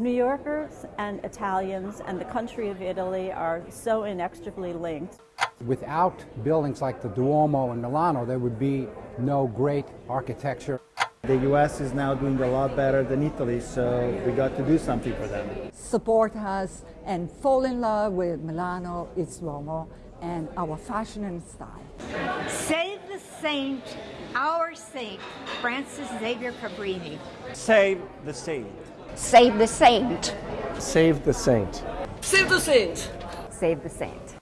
New Yorkers and Italians and the country of Italy are so inextricably linked. Without buildings like the Duomo in Milano, there would be no great architecture. The U.S. is now doing a lot better than Italy, so we got to do something for them. Support us and fall in love with Milano, its Duomo, and our fashion and style. Save the saint, our saint, Frances Xavier Cabrini. Save the saint. Save the saint. Save the saint. Save the saint. Save the saint.